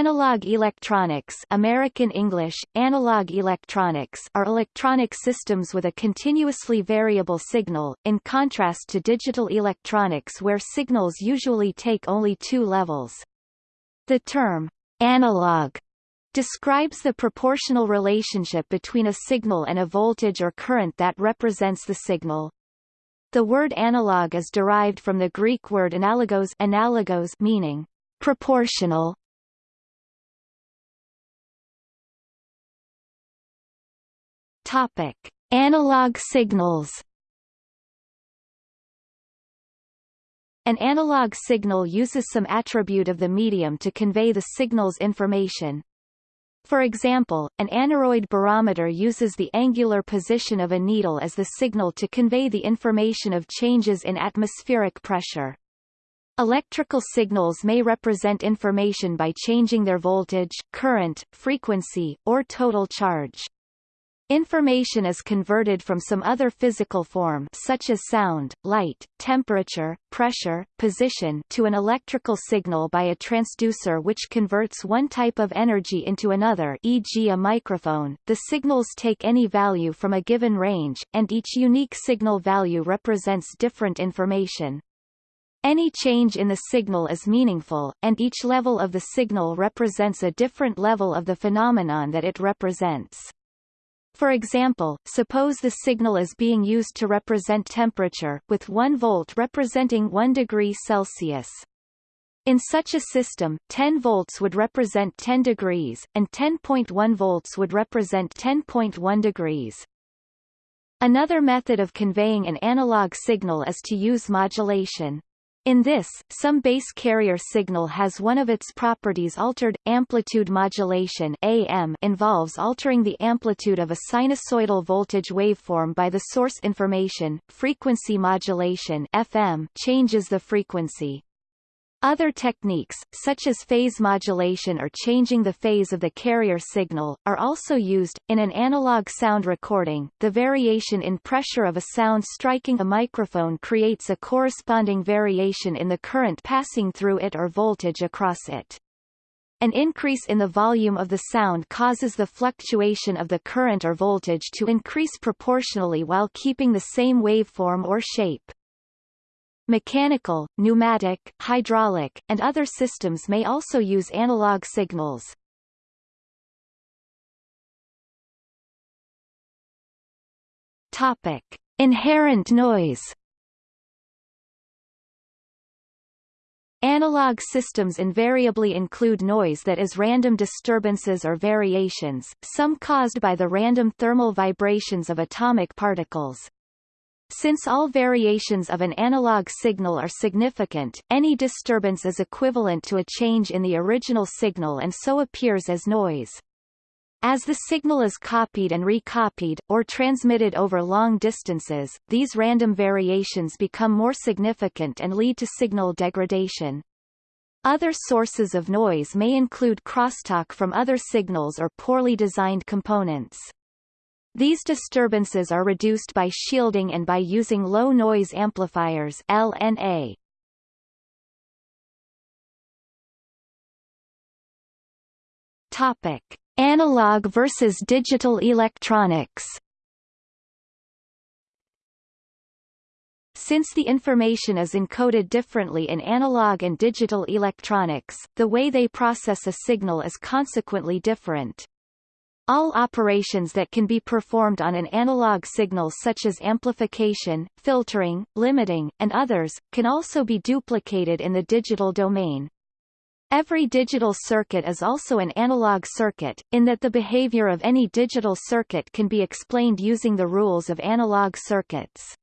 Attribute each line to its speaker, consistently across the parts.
Speaker 1: Analog electronics American English, analog electronics are electronic systems with a continuously variable signal, in contrast to digital electronics where signals usually take only two levels. The term, analog, describes the proportional relationship between a signal and a voltage or current that represents the signal. The word analog is derived from the Greek word analogos, analogos meaning proportional Topic: Analog signals. An analog signal uses some attribute of the medium to convey the signal's information. For example, an aneroid barometer uses the angular position of a needle as the signal to convey the information of changes in atmospheric pressure. Electrical signals may represent information by changing their voltage, current, frequency, or total charge. Information is converted from some other physical form such as sound, light, temperature, pressure, position to an electrical signal by a transducer which converts one type of energy into another e.g. a microphone. The signals take any value from a given range, and each unique signal value represents different information. Any change in the signal is meaningful, and each level of the signal represents a different level of the phenomenon that it represents. For example, suppose the signal is being used to represent temperature, with 1 volt representing 1 degree Celsius. In such a system, 10 volts would represent 10 degrees, and 10.1 volts would represent 10.1 degrees. Another method of conveying an analog signal is to use modulation. In this, some base carrier signal has one of its properties altered. Amplitude modulation AM involves altering the amplitude of a sinusoidal voltage waveform by the source information. Frequency modulation FM changes the frequency. Other techniques, such as phase modulation or changing the phase of the carrier signal, are also used. In an analog sound recording, the variation in pressure of a sound striking a microphone creates a corresponding variation in the current passing through it or voltage across it. An increase in the volume of the sound causes the fluctuation of the current or voltage to increase proportionally while keeping the same waveform or shape. Mechanical, pneumatic, hydraulic, and other systems may also use analog signals. Topic: Inherent noise. Analog systems invariably include noise that is random disturbances or variations, some caused by the random thermal vibrations of atomic particles. Since all variations of an analog signal are significant, any disturbance is equivalent to a change in the original signal and so appears as noise. As the signal is copied and recopied, or transmitted over long distances, these random variations become more significant and lead to signal degradation. Other sources of noise may include crosstalk from other signals or poorly designed components. These disturbances are reduced by shielding and by using low noise amplifiers LNA. Topic: Analog versus digital electronics. Since the information is encoded differently in analog and digital electronics, the way they process a signal is consequently different. All operations that can be performed on an analog signal such as amplification, filtering, limiting, and others, can also be duplicated in the digital domain. Every digital circuit is also an analog circuit, in that the behavior of any digital circuit can be explained using the rules of analog circuits.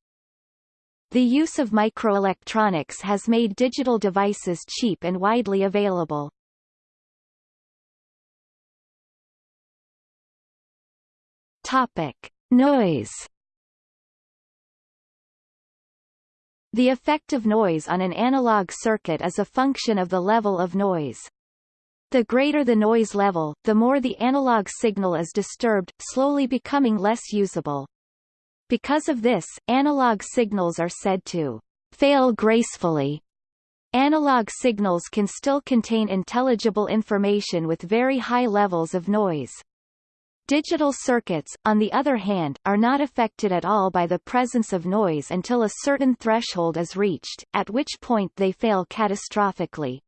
Speaker 1: The use of microelectronics has made digital devices cheap and widely available. Topic: Noise. The effect of noise on an analog circuit is a function of the level of noise. The greater the noise level, the more the analog signal is disturbed, slowly becoming less usable. Because of this, analog signals are said to fail gracefully Analog signals can still contain intelligible information with very high levels of noise. Digital circuits, on the other hand, are not affected at all by the presence of noise until a certain threshold is reached, at which point they fail catastrophically.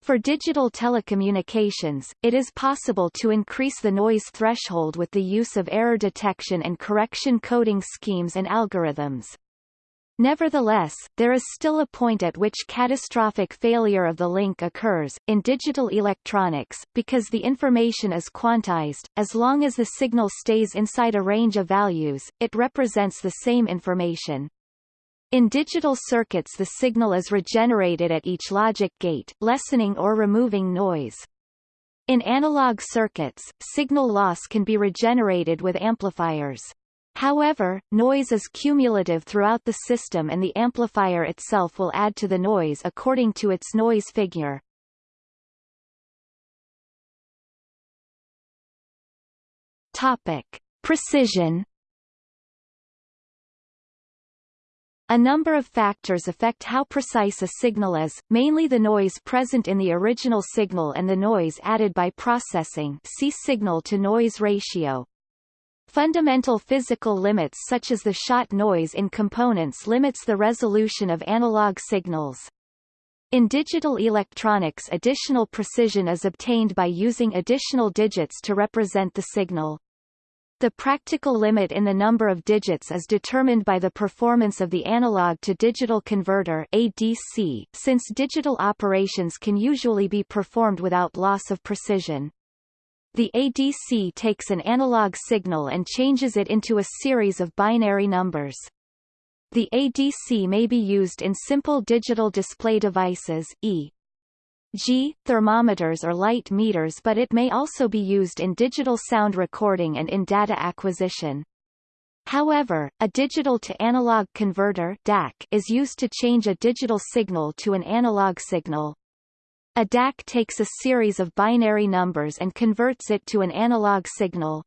Speaker 1: For digital telecommunications, it is possible to increase the noise threshold with the use of error detection and correction coding schemes and algorithms. Nevertheless, there is still a point at which catastrophic failure of the link occurs, in digital electronics, because the information is quantized, as long as the signal stays inside a range of values, it represents the same information. In digital circuits the signal is regenerated at each logic gate, lessening or removing noise. In analog circuits, signal loss can be regenerated with amplifiers. However, noise is cumulative throughout the system and the amplifier itself will add to the noise according to its noise figure. Topic. Precision A number of factors affect how precise a signal is, mainly the noise present in the original signal and the noise added by processing see signal-to-noise ratio. Fundamental physical limits such as the shot noise in components limits the resolution of analog signals. In digital electronics additional precision is obtained by using additional digits to represent the signal. The practical limit in the number of digits is determined by the performance of the analog-to-digital converter ADC, since digital operations can usually be performed without loss of precision. The ADC takes an analog signal and changes it into a series of binary numbers. The ADC may be used in simple digital display devices, e.g., thermometers or light meters but it may also be used in digital sound recording and in data acquisition. However, a digital-to-analog converter DAC is used to change a digital signal to an analog signal. A DAC takes a series of binary numbers and converts it to an analog signal.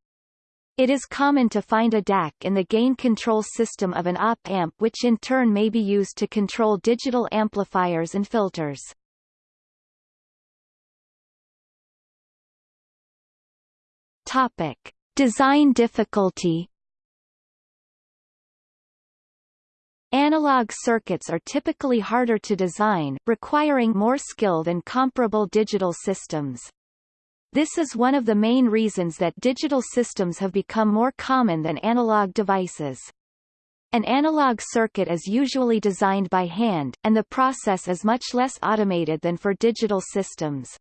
Speaker 1: It is common to find a DAC in the gain control system of an op-amp which in turn may be used to control digital amplifiers and filters. Topic. Design difficulty Analog circuits are typically harder to design, requiring more skill than comparable digital systems. This is one of the main reasons that digital systems have become more common than analog devices. An analog circuit is usually designed by hand, and the process is much less automated than for digital systems.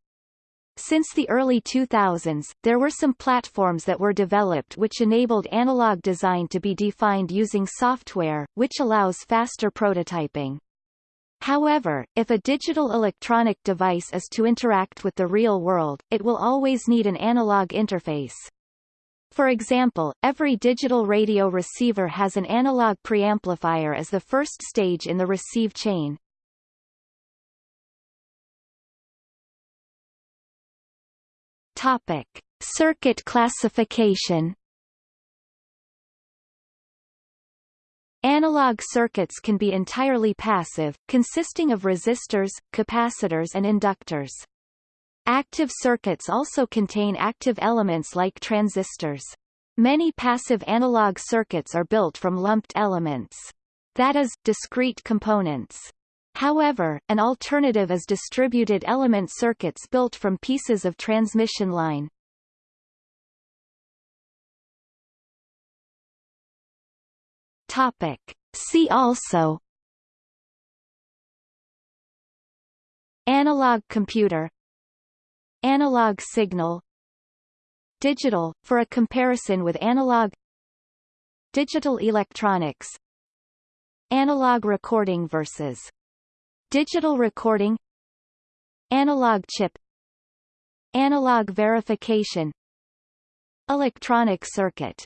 Speaker 1: Since the early 2000s, there were some platforms that were developed which enabled analog design to be defined using software, which allows faster prototyping. However, if a digital electronic device is to interact with the real world, it will always need an analog interface. For example, every digital radio receiver has an analog preamplifier as the first stage in the receive chain. Topic: Circuit classification. Analog circuits can be entirely passive, consisting of resistors, capacitors and inductors. Active circuits also contain active elements like transistors. Many passive analog circuits are built from lumped elements. That is, discrete components. However, an alternative is distributed element circuits built from pieces of transmission line. Topic. See also. Analog computer. Analog signal. Digital, for a comparison with analog. Digital electronics. Analog recording versus Digital recording Analog chip Analog verification Electronic circuit